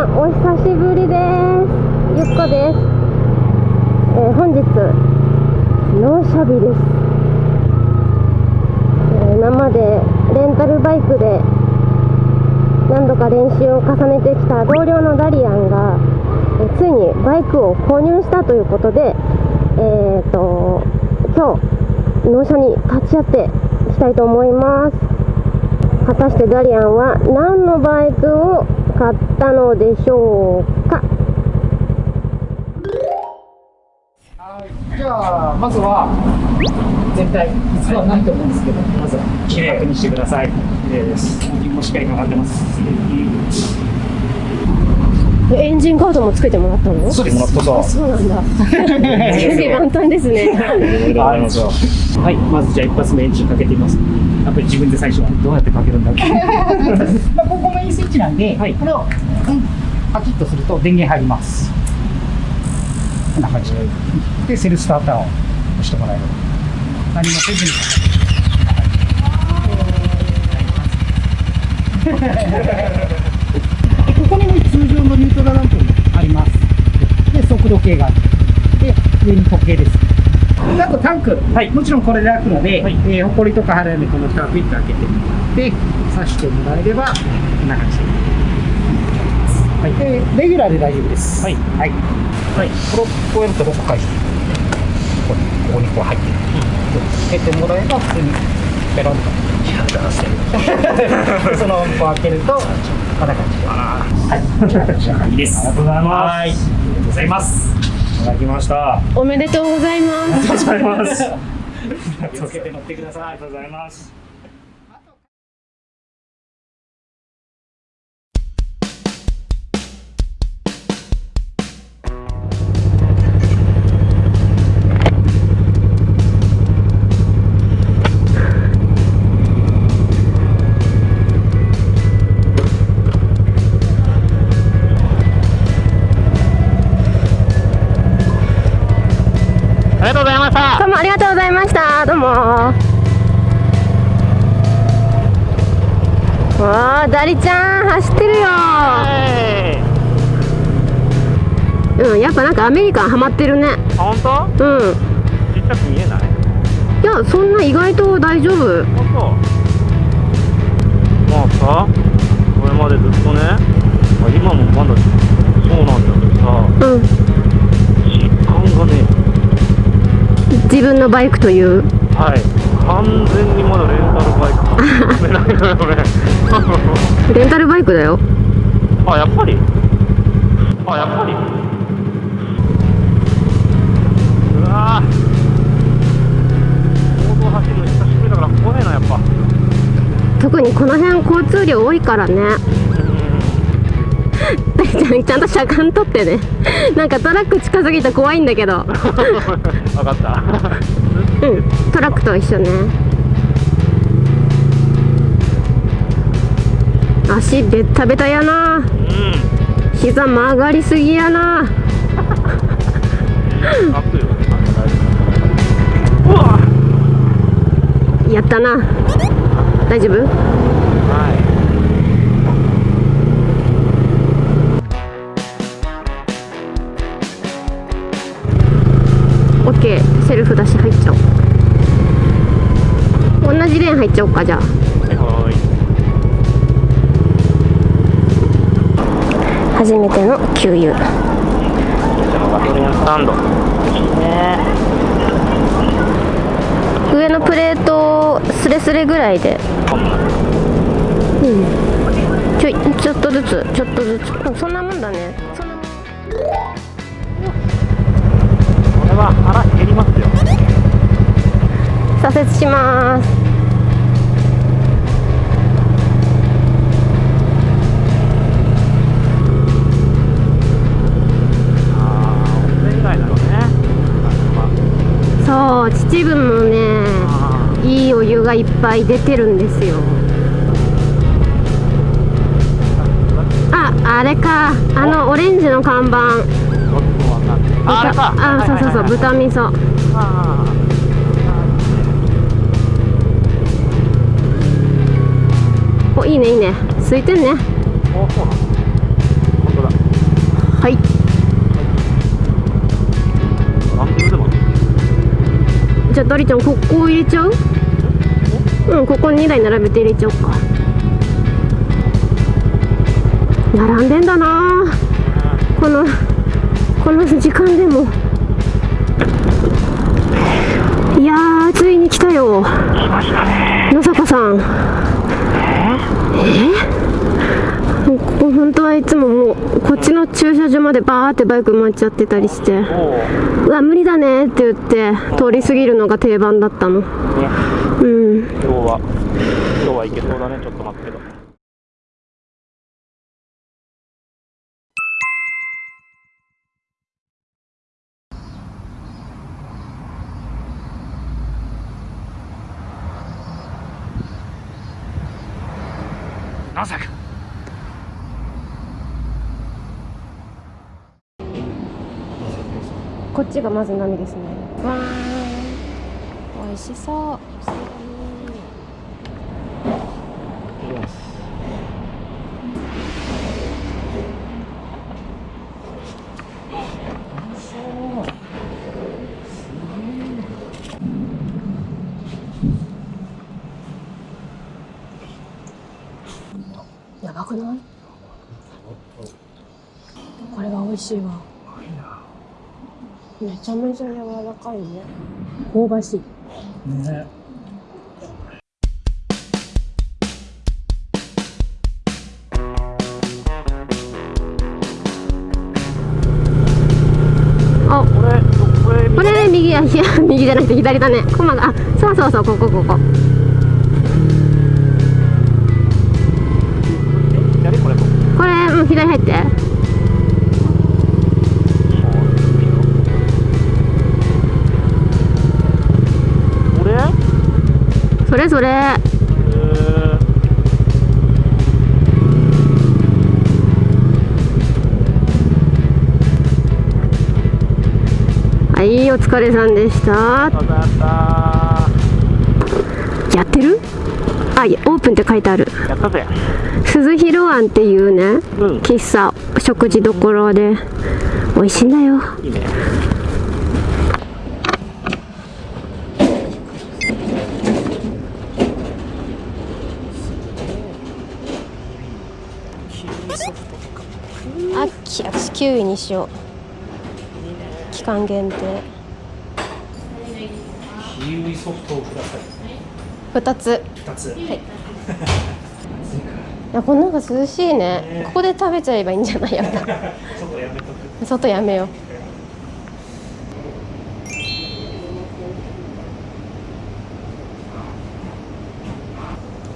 さんお久しぶりです。ゆっこです、えー本日納車日です、えー今までレンタルバイクで何度か練習を重ねてきた同僚のダリアンが、えーついにバイクを購入したということでえー、と今日納車に立ち会っていきたいと思います。果たしてダリアンは何のバイクを買ったのでしょうか？はいじゃあまずは全体実はないと思うんですけどまずは綺麗にしてください。綺麗です。もしっかりかかってます。エンジンカードもつけてもらったの？そうなんだ準備万端ですね。はい、まずじゃあ一発目エンジンかけてみます。やっぱり自分で最初はどうやってかけるんだっけ。まあここメインスイッチなんで、はい。これを、うん、パキッとすると電源入ります。こんな感じで。でセルスターターを押してもらえる何もせずに。でここにね通常のニュートラルランプもあります。で速度計があるで上に時計です。であとタンク、はい。もちろんこれで開くので、はい。えー、ほこりとか払うのでこの蓋をピッと開けてで刺してもらえればこんな感じ。で、はい、でレギュラーで大丈夫です。はい。はい、はい。これをこうやるとロック解除ここにここにこう入ってる、で開けてもらえば普通にペロンと。いや、だらしてる。でそのままこう開けるとこんな感じではい。いい。です。ありがとうございます。はい。ありがとうございます。いただきました。あおめでとうございますりがとうございます。気をつけて乗ってください。ありがとうございます。がとうございました。どうもありがとうございました。どうも。わあダリちゃん走ってるよ。うんやっぱなんかアメリカンハマってるね。本当？うん。ちっちゃく見えない？いやそんな意外と大丈夫。本当？まあさ、これまでずっとね、まあ、今もまだそうなんだけどさ、うん実感がね、自分のバイクというはい、完全にまだレンタルバイク。レンタルバイクだよあ、やっぱり？あ、やっぱり？うわぁ。公道走るの久しぶりだから怖いな、やっぱ。特にこの辺交通量多いからねちゃんちゃんと車間取ってね。なんかトラック近すぎて怖いんだけど。分かった。うん。トラックと一緒ね。足ベッタベタやな。うん。膝曲がりすぎやな。やったな。大丈夫？はい。ケーセルフ出し入っちゃおう同じレーン入っちゃおうかじゃあはいはい。初めての給油ガソリンスタンド。いいね。上のプレートスレスレぐらいでうんちょいちょっとずつちょっとずつうんそんなもんだねそんなもんこれは腹。左折します。そう秩父もねあいいお湯がいっぱい出てるんですよ。ああれか。あのオレンジの看板。あ。あそうそうそうはいはいはい豚味噌いいねいいね。空いてんね。あ、おそうなの。本当だ。はい。ランキングでもじゃあダリちゃんここ入れちゃう？うんここ2台並べて入れちゃおうか。並んでんだな。このこの時間でも。いやーついに来たよ。野坂さん。え？ここ本当はいつももうこっちの駐車場までバーってバイク回っちゃってたりして。うわ無理だねって言って通り過ぎるのが定番だったの。ね。うん。今日は今日はいけそうだねちょっと待ってけどまさか。こっちがまず波ですね。わー。ん美味しそうやばくないこれが美味しいわ。めちゃめちゃ柔らかいね。香ばしい。ね。あこれこれこれね右やいや右じゃなくて左だね。コマがあそうそうそうここここ。左これここ？れうん左入ってれそれ。えーはいお疲れさんでした。やってる？あオープンって書いてある。やったぜ。鈴広庵っていうねうん。喫茶食事どころで美味しいんだよ。いいね9位にしよう。期間限定。キウイソフトをください。2つ。2つ。はい。いやこのなが涼しいね、ね、ここで食べちゃえばいいんじゃない？やっぱ。外やめよう。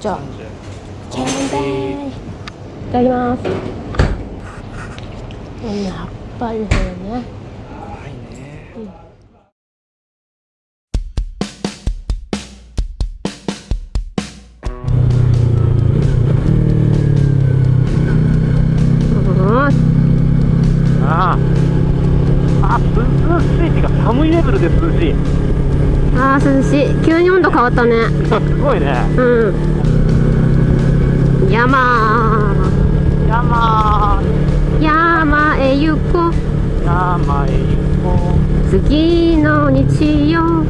じゃあ。いただきます。うんやっぱりね。ああああ涼しい。っていうか寒いレベルで涼しい。ーあー涼しい。急に温度変わったね。すごいね。うん。山山。山へ行こう。山へ行こう。次の日曜。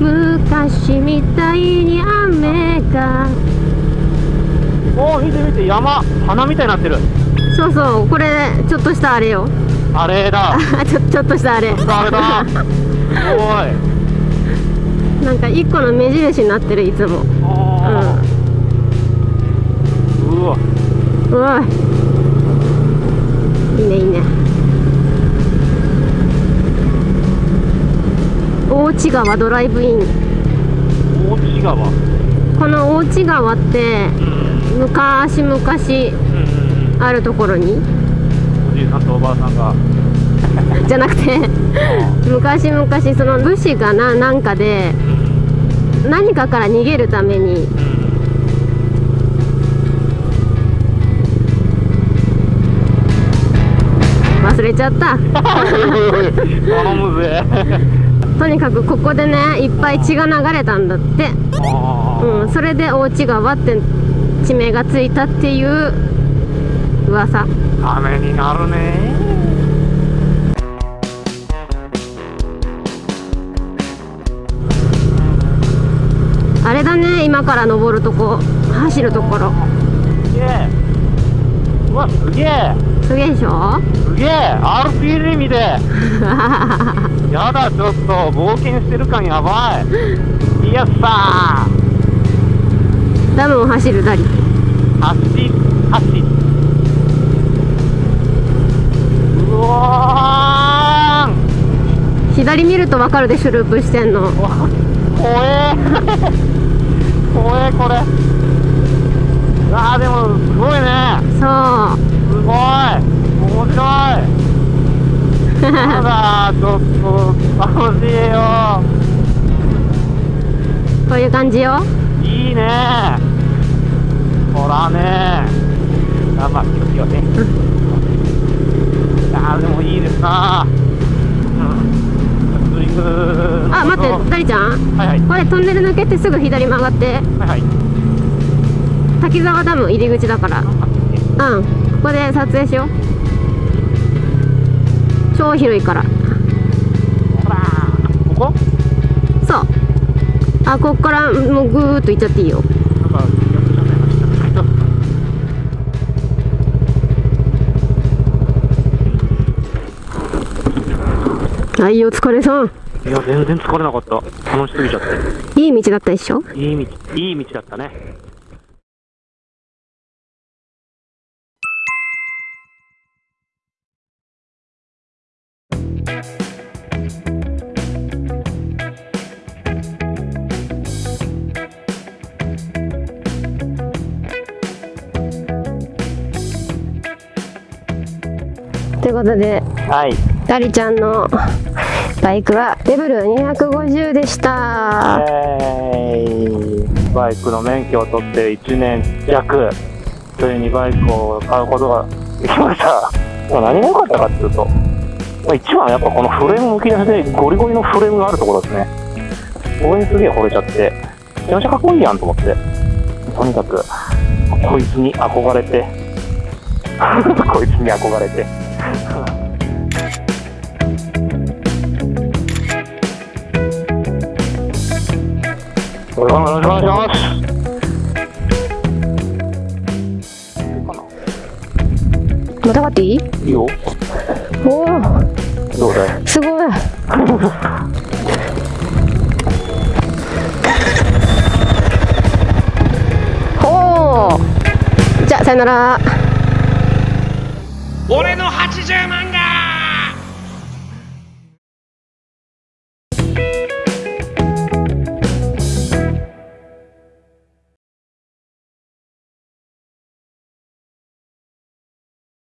昔みたいに雨が。おお見て見て山。花みたいになってる。そうそうこれちょっとしたあれよ。あれだ。ちょちょっとしたあれ。あれだ。すごい。なんか一個の目印になってるいつも。あー。うわ。うわいいねいいね大内川ドライブイン。大内川この大内川ってうん昔々うん。うんあるところに？おじいさんとおばあさんが。じゃなくて昔々その武士がななんかで何かから逃げるために忘れちゃった。とにかくここでねいっぱい血が流れたんだって、あうん、それで大内川って地名がついたっていう噂。ためになるね。あれだね今から登るとこ。走るところ。すげえ。うわすげえすげえでしょ？すげえ RPG 見てやだちょっと冒険してる感やばい。いやさダムを走るダリ。ー走走うわー左見ると分かるでしょループしてんの。怖え。怖えこれ。あーでもすごいねそうすごい面白いやだちょっと楽しいよこういう感じよ。いいね。ほらね。あまあ気をつけようねあーでもいいですなうん。ツーリングあ待ってダリちゃん？はいはい。これトンネル抜けてすぐ左曲がって。はいはい。滝沢ダム入り口だから。うん。ここで撮影しよう超広いから。ここ？そう。あこっからもうぐーっと行っちゃっていいよ。はいお疲れさん。いや全然疲れなかった。楽しすぎちゃって。いい道だったでしょ？いい道いい道だったねということではい。ダリちゃんのバイクはレベル250でした。えーバイクの免許を取って1年弱それにバイクを買うことができました、まあ、何が良かったかっていうと、まあ、一番はやっぱこのフレームむき出しでゴリゴリのフレームがあるところですね。これにすげえ惚れちゃってめちゃめちゃかっこいいやんと思ってとにかくこいつに憧れて こいつに憧れてまたがっていい？いいよ。おおどうだい？すごい。おおじゃあさよなら。俺の80万が